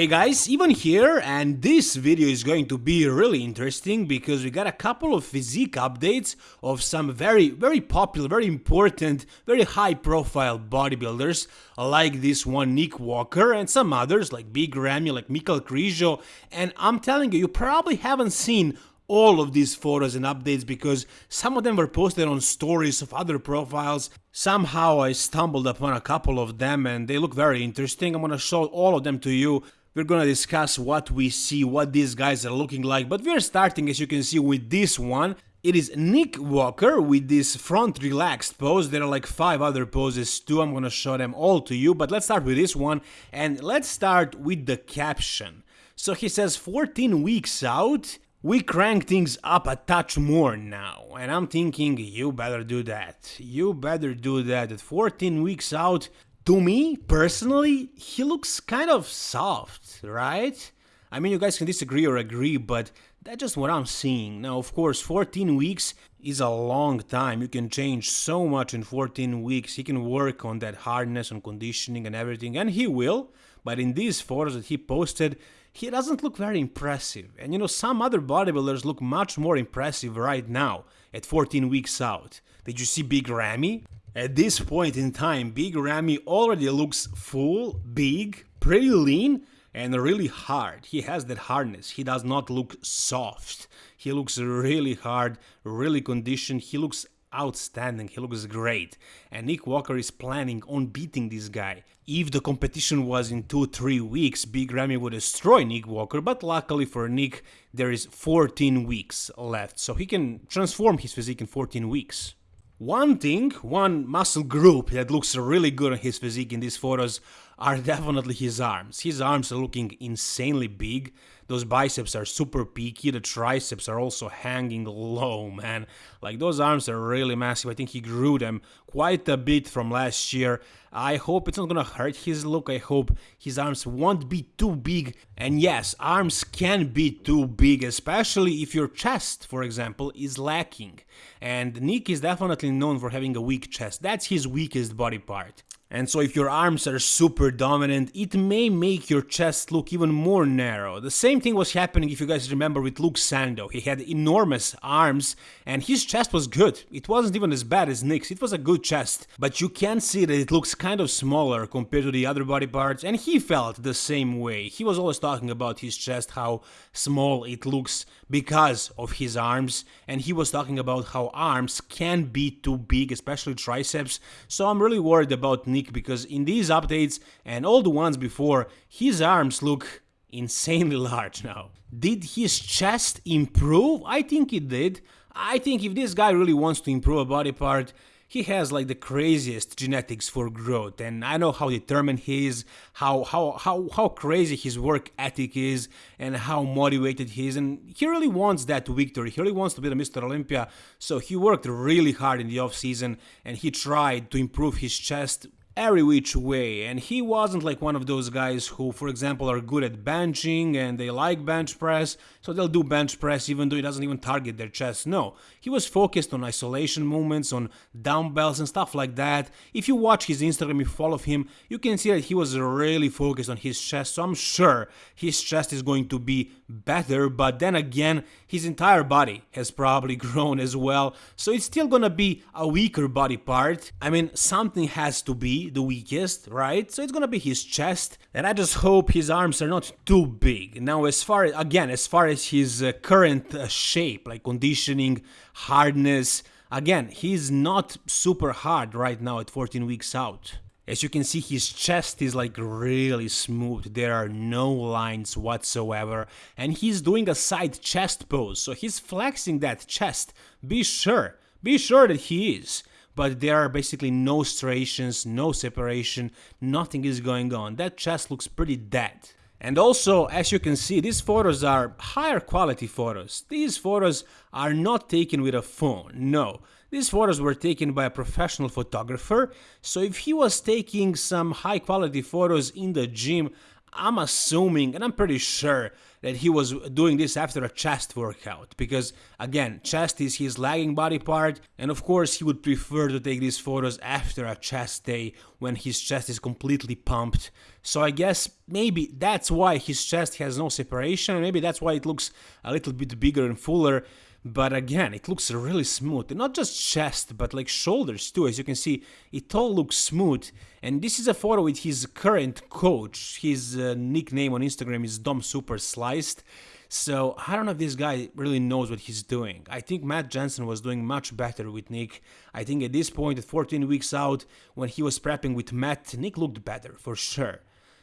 Hey guys, Ivan here and this video is going to be really interesting because we got a couple of physique updates of some very very popular, very important, very high profile bodybuilders like this one Nick Walker and some others like Big Ramy, like Michal Krizo and I'm telling you, you probably haven't seen all of these photos and updates because some of them were posted on stories of other profiles. Somehow I stumbled upon a couple of them and they look very interesting. I'm gonna show all of them to you we're gonna discuss what we see, what these guys are looking like, but we're starting as you can see with this one. It is Nick Walker with this front relaxed pose. There are like five other poses too. I'm gonna show them all to you, but let's start with this one and let's start with the caption. So he says 14 weeks out, we crank things up a touch more now, and I'm thinking you better do that. You better do that. At 14 weeks out, to me, personally, he looks kind of soft, right? I mean, you guys can disagree or agree, but that's just what I'm seeing. Now, of course, 14 weeks is a long time. You can change so much in 14 weeks. He can work on that hardness, on conditioning and everything, and he will. But in these photos that he posted, he doesn't look very impressive. And you know, some other bodybuilders look much more impressive right now at 14 weeks out. Did you see Big Ramy? At this point in time, Big Ramy already looks full, big, pretty lean, and really hard. He has that hardness. He does not look soft. He looks really hard, really conditioned. He looks outstanding. He looks great. And Nick Walker is planning on beating this guy. If the competition was in 2-3 weeks, Big Ramy would destroy Nick Walker, but luckily for Nick, there is 14 weeks left, so he can transform his physique in 14 weeks. One thing, one muscle group that looks really good on his physique in these photos are definitely his arms. His arms are looking insanely big. Those biceps are super peaky. The triceps are also hanging low, man. Like those arms are really massive. I think he grew them quite a bit from last year. I hope it's not gonna hurt his look. I hope his arms won't be too big. And yes, arms can be too big, especially if your chest, for example, is lacking. And Nick is definitely known for having a weak chest. That's his weakest body part. And so if your arms are super dominant, it may make your chest look even more narrow. The same thing was happening if you guys remember with Luke Sandoe. He had enormous arms and his chest was good. It wasn't even as bad as Nick's, it was a good chest. But you can see that it looks kind of smaller compared to the other body parts and he felt the same way. He was always talking about his chest, how small it looks because of his arms and he was talking about how arms can be too big, especially triceps. So I'm really worried about Nick because in these updates and all the ones before, his arms look insanely large now. Did his chest improve? I think it did. I think if this guy really wants to improve a body part, he has like the craziest genetics for growth and I know how determined he is, how how how how crazy his work ethic is and how motivated he is and he really wants that victory. He really wants to be the Mr. Olympia. So he worked really hard in the off season and he tried to improve his chest every which way and he wasn't like one of those guys who for example are good at benching and they like bench press so they'll do bench press even though he doesn't even target their chest. No he was focused on isolation movements on dumbbells and stuff like that. If you watch his instagram you follow him you can see that he was really focused on his chest so i'm sure his chest is going to be better but then again his entire body has probably grown as well. So it's still gonna be a weaker body part. I mean something has to be the weakest, right? So it's gonna be his chest, and I just hope his arms are not too big. Now, as far again, as far as his uh, current uh, shape, like conditioning, hardness, again, he's not super hard right now at 14 weeks out. As you can see, his chest is like really smooth, there are no lines whatsoever, and he's doing a side chest pose, so he's flexing that chest, be sure, be sure that he is but there are basically no striations, no separation, nothing is going on. That chest looks pretty dead. And also, as you can see, these photos are higher quality photos. These photos are not taken with a phone, no. These photos were taken by a professional photographer, so if he was taking some high quality photos in the gym, I'm assuming and I'm pretty sure that he was doing this after a chest workout because again chest is his lagging body part and of course he would prefer to take these photos after a chest day when his chest is completely pumped. So I guess maybe that's why his chest has no separation maybe that's why it looks a little bit bigger and fuller but again it looks really smooth. Not just chest but like shoulders too. As you can see it all looks smooth. And this is a photo with his current coach. His uh, nickname on instagram is dom super sliced. So i don't know if this guy really knows what he's doing. I think matt jansen was doing much better with nick. I think at this point at 14 weeks out when he was prepping with matt nick looked better for sure.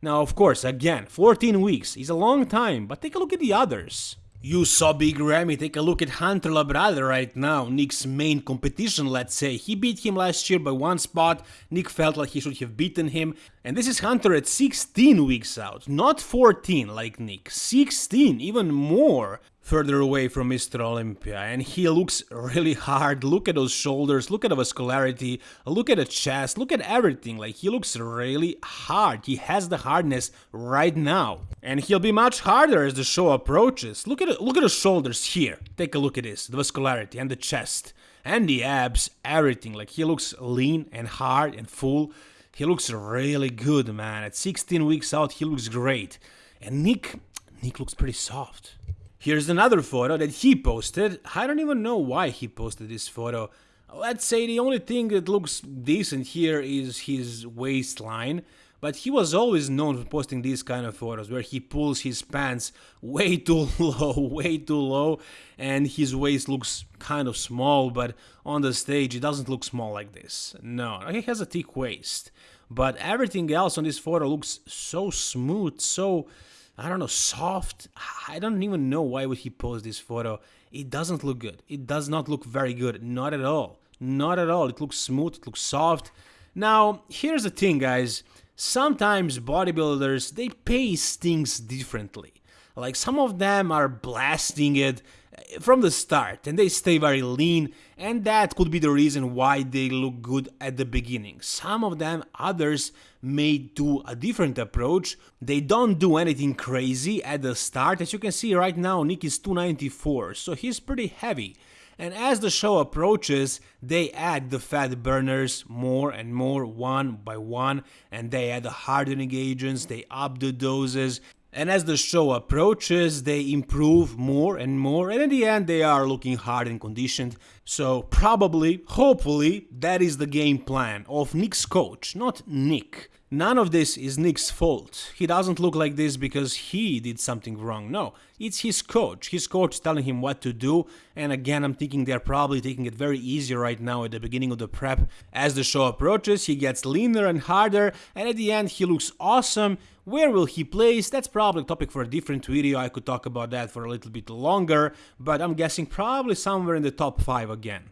Now of course again 14 weeks is a long time but take a look at the others you saw Big Ramy take a look at Hunter Labrada right now, Nick's main competition let's say. He beat him last year by one spot, Nick felt like he should have beaten him, and this is Hunter at 16 weeks out, not 14 like Nick, 16, even more further away from Mr. Olympia and he looks really hard. Look at those shoulders, look at the vascularity, look at the chest, look at everything. Like he looks really hard. He has the hardness right now. And he'll be much harder as the show approaches. Look at look at the shoulders here. Take a look at this, the vascularity and the chest and the abs, everything. Like he looks lean and hard and full. He looks really good, man. At 16 weeks out, he looks great. And Nick, Nick looks pretty soft. Here's another photo that he posted. I don't even know why he posted this photo. Let's say the only thing that looks decent here is his waistline, but he was always known for posting these kind of photos where he pulls his pants way too low, way too low, and his waist looks kind of small, but on the stage it doesn't look small like this. No, he has a thick waist, but everything else on this photo looks so smooth, so I don't know, soft. I don't even know why would he post this photo. It doesn't look good. It does not look very good. Not at all. Not at all. It looks smooth. It looks soft. Now, here's the thing, guys. Sometimes bodybuilders, they pace things differently. Like some of them are blasting it from the start and they stay very lean and that could be the reason why they look good at the beginning. Some of them, others may do a different approach. They don't do anything crazy at the start. As you can see right now, Nick is 294, so he's pretty heavy. And as the show approaches, they add the fat burners more and more one by one, and they add the hardening agents, they up the doses, and as the show approaches, they improve more and more, and in the end, they are looking hard and conditioned. So, probably, hopefully, that is the game plan of Nick's coach, not Nick. None of this is Nick's fault. He doesn't look like this because he did something wrong. No, it's his coach. His coach telling him what to do. And again, I'm thinking they're probably taking it very easy right now at the beginning of the prep. As the show approaches, he gets leaner and harder, and at the end, he looks awesome. Where will he place? That's probably a topic for a different video. I could talk about that for a little bit longer, but I'm guessing probably somewhere in the top 5 again.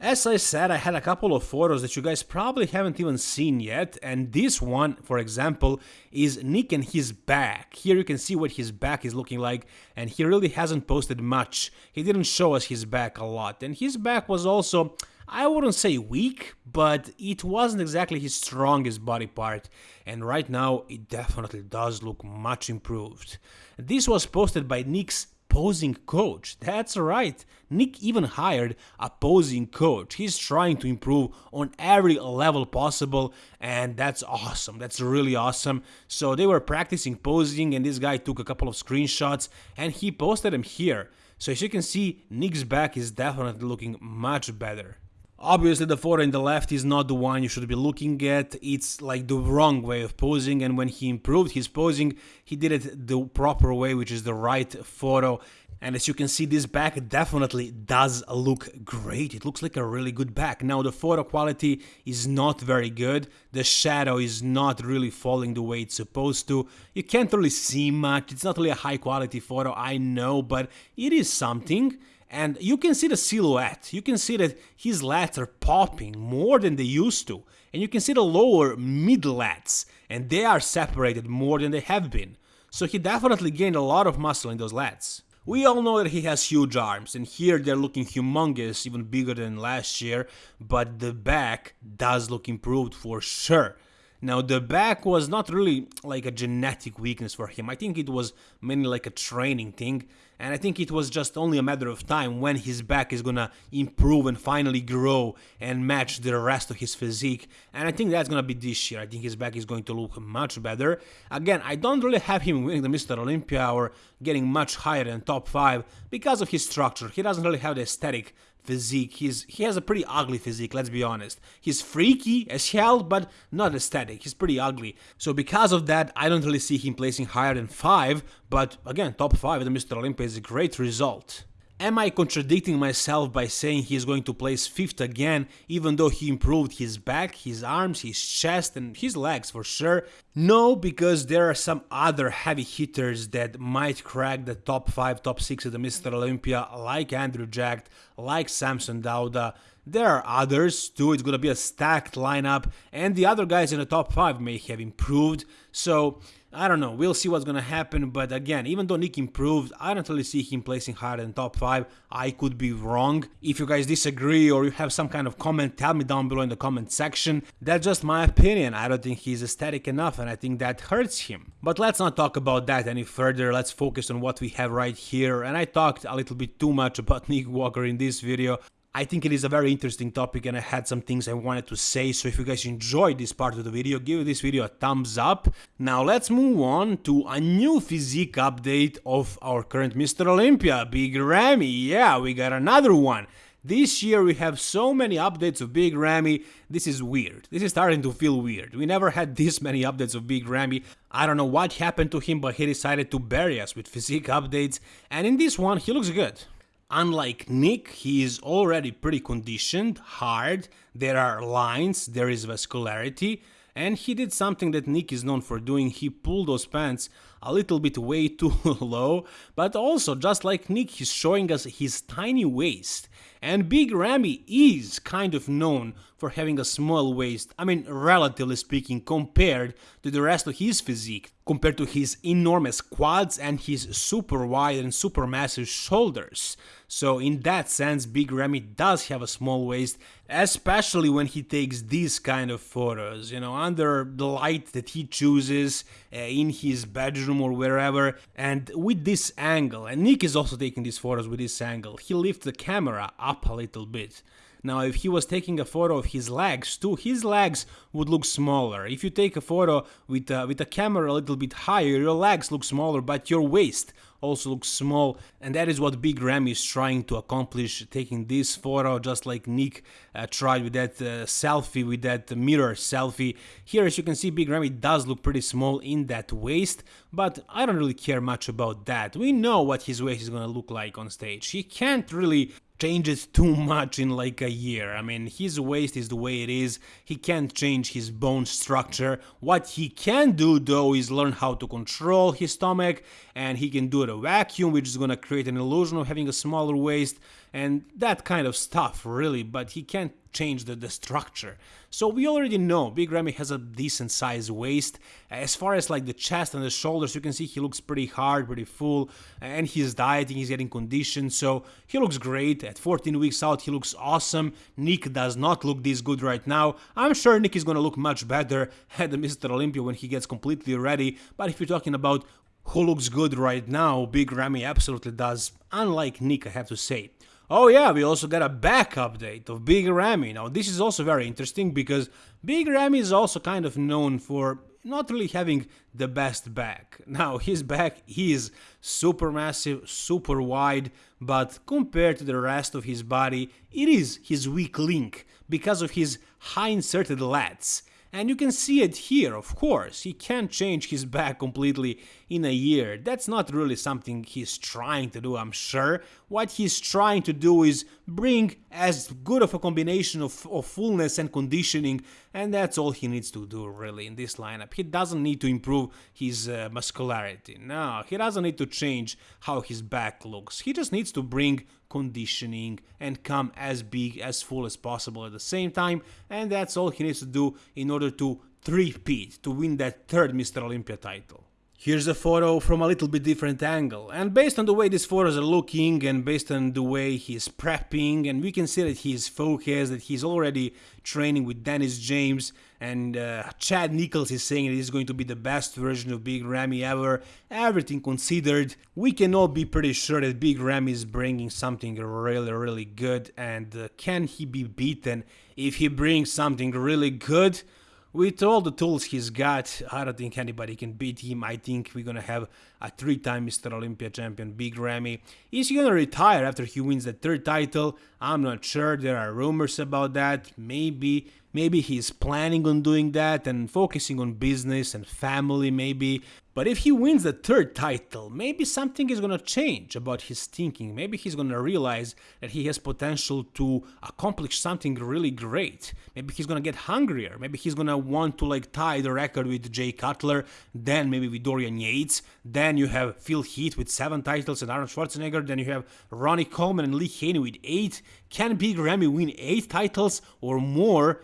As I said, I had a couple of photos that you guys probably haven't even seen yet, and this one, for example, is Nick and his back. Here you can see what his back is looking like, and he really hasn't posted much. He didn't show us his back a lot, and his back was also, I wouldn't say weak, but it wasn't exactly his strongest body part, and right now it definitely does look much improved. This was posted by Nick's posing coach. That's right. Nick even hired a posing coach. He's trying to improve on every level possible, and that's awesome. That's really awesome. So they were practicing posing, and this guy took a couple of screenshots and he posted them here. So as you can see, Nick's back is definitely looking much better. Obviously the photo in the left is not the one you should be looking at, it's like the wrong way of posing and when he improved his posing, he did it the proper way which is the right photo. And as you can see this back definitely does look great, it looks like a really good back. Now the photo quality is not very good, the shadow is not really falling the way it's supposed to, you can't really see much, it's not really a high quality photo I know but it is something and you can see the silhouette. You can see that his lats are popping more than they used to. And you can see the lower mid lats, and they are separated more than they have been. So he definitely gained a lot of muscle in those lats. We all know that he has huge arms, and here they're looking humongous, even bigger than last year, but the back does look improved for sure. Now, the back was not really like a genetic weakness for him. I think it was mainly like a training thing. And I think it was just only a matter of time when his back is gonna improve and finally grow and match the rest of his physique. And I think that's gonna be this year. I think his back is going to look much better. Again, I don't really have him winning the Mr. Olympia or getting much higher than top 5 because of his structure. He doesn't really have the aesthetic physique. He's he has a pretty ugly physique, let's be honest. He's freaky as hell, but not aesthetic. He's pretty ugly. So because of that, I don't really see him placing higher than 5, but again, top 5 at the Mr. Olympia is a great result. Am I contradicting myself by saying he is going to place 5th again, even though he improved his back, his arms, his chest and his legs for sure? No, because there are some other heavy hitters that might crack the top 5, top 6 of the Mr. Olympia, like Andrew Jack, like Samson Dauda. There are others too, it's gonna be a stacked lineup, and the other guys in the top 5 may have improved, so I don't know, we'll see what's gonna happen, but again, even though Nick improved, I don't really see him placing higher than top 5, I could be wrong. If you guys disagree or you have some kind of comment, tell me down below in the comment section. That's just my opinion, I don't think he's aesthetic enough and I think that hurts him. But let's not talk about that any further, let's focus on what we have right here, and I talked a little bit too much about Nick Walker in this video, I think it is a very interesting topic and I had some things I wanted to say, so if you guys enjoyed this part of the video, give this video a thumbs up. Now let's move on to a new physique update of our current Mr. Olympia, Big Ramy. Yeah, we got another one. This year we have so many updates of Big Ramy, this is weird. This is starting to feel weird. We never had this many updates of Big Ramy. I don't know what happened to him, but he decided to bury us with physique updates, and in this one he looks good. Unlike Nick, he is already pretty conditioned, hard, there are lines, there is vascularity, and he did something that Nick is known for doing, he pulled those pants a little bit way too low, but also just like Nick, he's showing us his tiny waist. And Big Ramy is kind of known for having a small waist, I mean relatively speaking compared to the rest of his physique, compared to his enormous quads and his super wide and super massive shoulders. So in that sense, Big Ramy does have a small waist, especially when he takes these kind of photos, you know, under the light that he chooses uh, in his bedroom or wherever, and with this angle, and Nick is also taking these photos with this angle, he lifts the camera up a little bit. Now, if he was taking a photo of his legs too, his legs would look smaller. If you take a photo with, uh, with a camera a little bit higher, your legs look smaller, but your waist also looks small and that is what Big Ramy is trying to accomplish taking this photo just like Nick uh, tried with that uh, selfie with that mirror selfie here as you can see Big Ramy does look pretty small in that waist but I don't really care much about that we know what his waist is gonna look like on stage he can't really changes too much in like a year. I mean, his waist is the way it is. He can't change his bone structure. What he can do though is learn how to control his stomach and he can do it a vacuum which is gonna create an illusion of having a smaller waist and that kind of stuff really, but he can't change the, the structure. So we already know Big Ramy has a decent sized waist. As far as like the chest and the shoulders, you can see he looks pretty hard, pretty full, and he's dieting, he's getting conditioned, so he looks great. At 14 weeks out, he looks awesome. Nick does not look this good right now. I'm sure Nick is gonna look much better at the Mr. Olympia when he gets completely ready, but if you're talking about who looks good right now, Big Ramy absolutely does, unlike Nick, I have to say. Oh yeah, we also got a back update of Big Ramy. Now this is also very interesting because Big Ramy is also kind of known for not really having the best back. Now his back is super massive, super wide, but compared to the rest of his body, it is his weak link because of his high inserted lats. And you can see it here, of course, he can't change his back completely in a year. That's not really something he's trying to do, I'm sure. What he's trying to do is bring as good of a combination of, of fullness and conditioning, and that's all he needs to do really in this lineup. He doesn't need to improve his uh, muscularity, no, he doesn't need to change how his back looks. He just needs to bring conditioning and come as big as full as possible at the same time and that's all he needs to do in order to three-peat to win that third Mr. Olympia title. Here's a photo from a little bit different angle, and based on the way these photos are looking and based on the way he's prepping, and we can see that he's focused, that he's already training with Dennis James, and uh, Chad Nicholls is saying that he's going to be the best version of Big Ramy ever. Everything considered, we can all be pretty sure that Big Ramy is bringing something really, really good, and uh, can he be beaten if he brings something really good? With all the tools he's got, I don't think anybody can beat him. I think we're gonna have a three-time Mr. Olympia champion, Big Ramy. Is he gonna retire after he wins the third title? I'm not sure. There are rumors about that. Maybe, maybe he's planning on doing that and focusing on business and family. Maybe but if he wins the third title, maybe something is gonna change about his thinking. Maybe he's gonna realize that he has potential to accomplish something really great. Maybe he's gonna get hungrier. Maybe he's gonna want to like tie the record with Jay Cutler, then maybe with Dorian Yates. Then you have Phil Heath with seven titles and Arnold Schwarzenegger. Then you have Ronnie Coleman and Lee Haney with eight. Can Big Ramy win eight titles or more?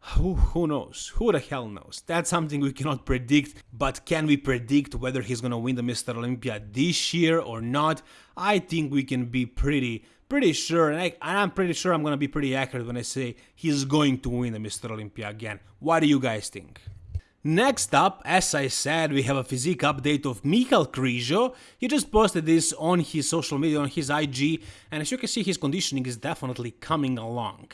Who, who knows? Who the hell knows? That's something we cannot predict, but can we predict whether he's gonna win the Mr. Olympia this year or not? I think we can be pretty, pretty sure, and, I, am pretty sure I'm gonna be pretty accurate when I say he's going to win the Mr. Olympia again. What do you guys think? Next up, as I said, we have a physique update of Michal Krizo. He just posted this on his social media, on his IG, and as you can see, his conditioning is definitely coming along.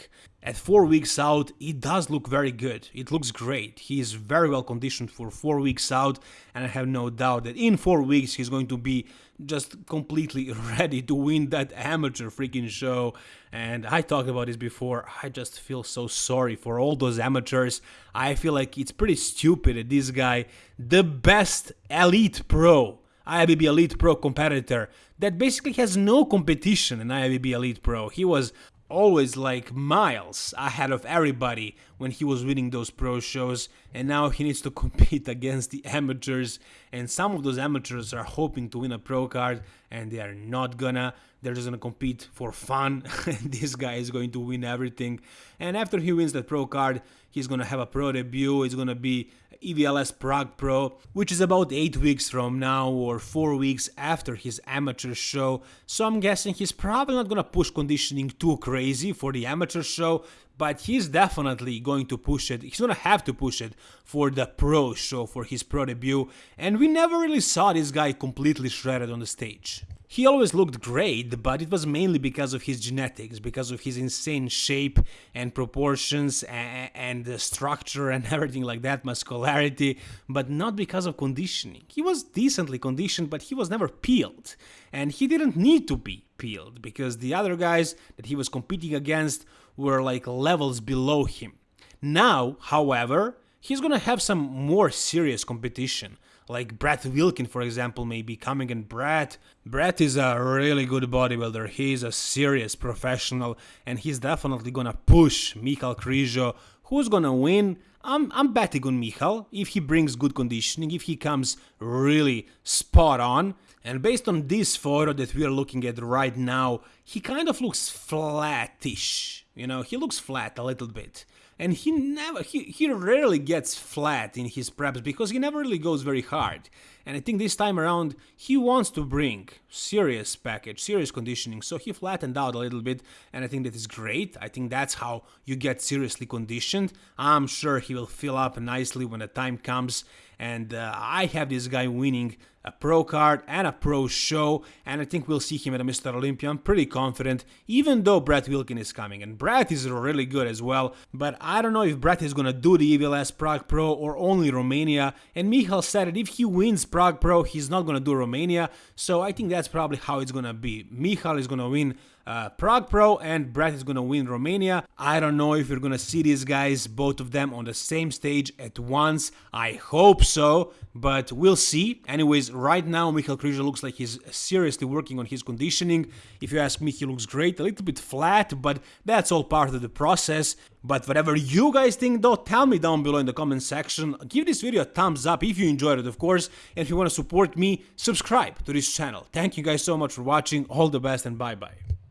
At 4 weeks out, he does look very good. It looks great. He is very well conditioned for 4 weeks out, and I have no doubt that in 4 weeks he's going to be just completely ready to win that amateur freaking show. And I talked about this before. I just feel so sorry for all those amateurs. I feel like it's pretty stupid that this guy, the best elite pro, IFBB Elite Pro competitor that basically has no competition in IFBB Elite Pro. He was always like miles ahead of everybody when he was winning those pro shows and now he needs to compete against the amateurs. And some of those amateurs are hoping to win a pro card and they are not gonna. They're just gonna compete for fun. And this guy is going to win everything. And after he wins that pro card he's gonna have a pro debut. It's gonna be EVLS Prague Pro, which is about 8 weeks from now or 4 weeks after his amateur show, so I'm guessing he's probably not gonna push conditioning too crazy for the amateur show, but he's definitely going to push it, he's gonna have to push it for the pro show, for his pro debut, and we never really saw this guy completely shredded on the stage. He always looked great, but it was mainly because of his genetics, because of his insane shape and proportions and, and structure and everything like that, muscularity, but not because of conditioning. He was decently conditioned, but he was never peeled. And he didn't need to be peeled, because the other guys that he was competing against were like levels below him. Now, however, he's gonna have some more serious competition like Brett Wilkin, for example, may be coming. And Brett, Brett is a really good bodybuilder. He's a serious professional, and he's definitely gonna push Michal Krizo. Who's gonna win? I'm, I'm betting on Michal if he brings good conditioning, if he comes really spot on. And based on this photo that we are looking at right now, he kind of looks flattish. You know, he looks flat a little bit. And he never he, he rarely gets flat in his preps because he never really goes very hard. And i think this time around he wants to bring serious package serious conditioning. So he flattened out a little bit and i think that is great. I think that's how you get seriously conditioned. I'm sure he will fill up nicely when the time comes. And uh, I have this guy winning a pro card and a pro show, and I think we'll see him at a Mr. Olympia. I'm pretty confident, even though Brett Wilkin is coming, and Brett is really good as well, but I don't know if Brett is gonna do the EVLS Prague Pro or only Romania, and Michal said that if he wins Prague Pro, he's not gonna do Romania, so I think that's probably how it's gonna be. Michal is gonna win uh, Prague Pro and Brett is gonna win Romania. I don't know if you're gonna see these guys, both of them on the same stage at once. I hope so, but we'll see. Anyways, right now Michal Krizo looks like he's seriously working on his conditioning. If you ask me, he looks great, a little bit flat, but that's all part of the process. But whatever you guys think though, tell me down below in the comment section. Give this video a thumbs up if you enjoyed it, of course. And if you want to support me, subscribe to this channel. Thank you guys so much for watching. All the best and bye-bye.